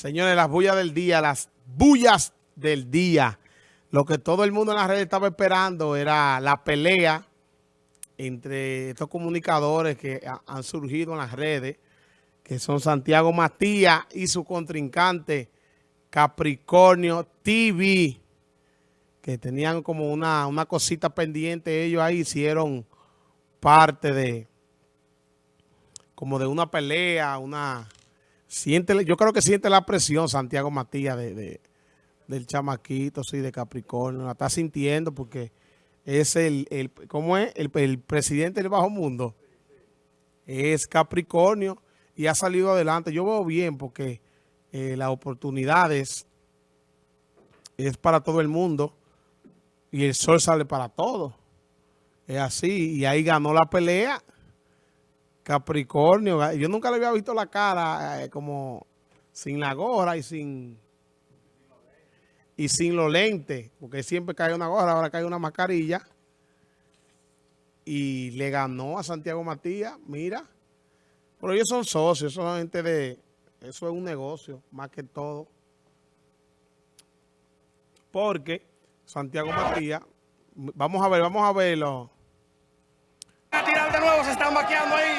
Señores, las bullas del día, las bullas del día. Lo que todo el mundo en las redes estaba esperando era la pelea entre estos comunicadores que han surgido en las redes, que son Santiago Matías y su contrincante Capricornio TV, que tenían como una, una cosita pendiente ellos ahí, hicieron parte de como de una pelea, una Siente, yo creo que siente la presión Santiago Matías de, del chamaquito, sí, de Capricornio. La está sintiendo porque es el, el ¿cómo es? El, presidente del bajo mundo. Es Capricornio y ha salido adelante. Yo veo bien porque eh, las oportunidades es para todo el mundo y el sol sale para todos. Es así. Y ahí ganó la pelea Capricornio, yo nunca le había visto la cara eh, como sin la gorra y sin y sin los lentes, porque siempre cae una gorra, ahora cae una mascarilla. Y le ganó a Santiago Matías, mira. Pero ellos son socios, son gente de... Eso es un negocio, más que todo. Porque Santiago Matías... Vamos a ver, vamos a verlo. A tirar de nuevo, se están ahí.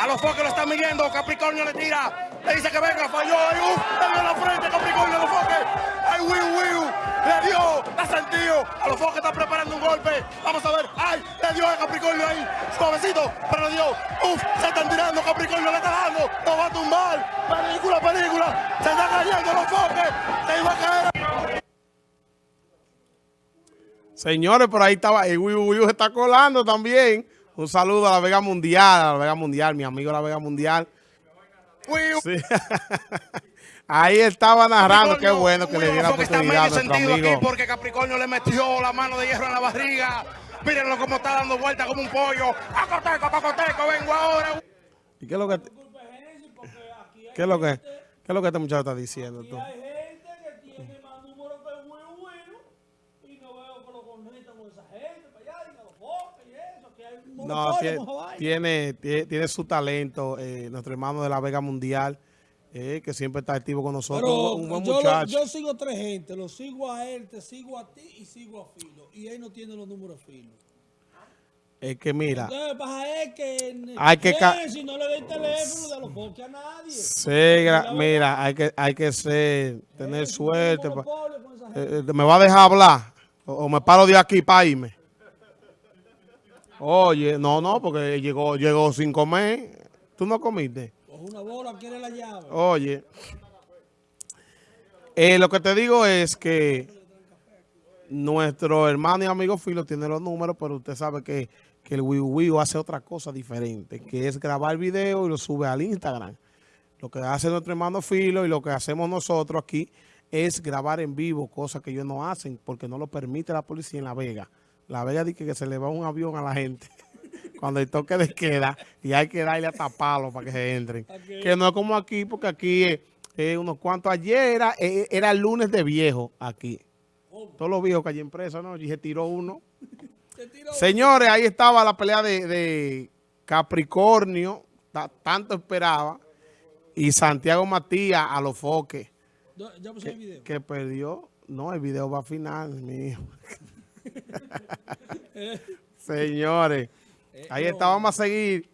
A los foques lo están midiendo. Capricornio le tira. Le dice que venga, falló. Ahí, uh, le la frente. Capricornio los foques. Ay, wiu, wiu. Le dio. La sentido. A los foques está preparando un golpe. Vamos a ver. Ay, le dio a Capricornio ahí. Suavecito. Pero le dio. Uf, se están tirando. Capricornio le está dando. Lo va a tumbar. Película, película. Se están cayendo los foques. Se iba a caer. Señores, por ahí estaba. El wiu, wiu se está colando también. Un saludo a la Vega Mundial, a la Vega Mundial, mi amigo la Vega Mundial. Ahí estaba narrando, qué bueno que le diera la oportunidad a nuestro amigo. Aquí porque Capricornio le metió la mano de hierro en la barriga. Mírenlo cómo está dando vuelta como un pollo. Cocoteco, cocoteco, vengo ahora. ¿Y qué es lo que, qué es lo que, qué es lo que este muchacho está diciendo tú? No, tiene, tiene, su talento, eh, nuestro hermano de la Vega Mundial, eh, que siempre está activo con nosotros, un buen yo, muchacho. yo sigo tres gente, lo sigo a él, te sigo a ti y sigo a Filo. Y él no tiene los números Filo. Es que mira, es que, hay que si no le doy teléfono a nadie. Sí, mira, hay que, hay que ser, tener suerte. Eh, me va a dejar hablar o me paro de aquí para irme. Oye, no, no, porque llegó, llegó sin comer. ¿Tú no comiste? una bola, quiere la llave. Oye, eh, lo que te digo es que nuestro hermano y amigo Filo tiene los números, pero usted sabe que, que el Wii Wii hace otra cosa diferente, que es grabar video y lo sube al Instagram. Lo que hace nuestro hermano Filo y lo que hacemos nosotros aquí es grabar en vivo, cosas que ellos no hacen porque no lo permite la policía en La Vega. La Vega dice que se le va un avión a la gente cuando el toque de queda y hay que darle a taparlo para que se entren. Que no es como aquí, porque aquí es, unos cuantos. Ayer era, eh, era el lunes de viejo aquí. Todos los viejos que hay en presa, ¿no? Y se tiró uno. Señores, ahí estaba la pelea de, Capricornio, tanto esperaba, y Santiago Matías a los foques. ¿Ya puse el video? Que perdió. No, el video va a final, mío. Señores, ahí está, vamos a seguir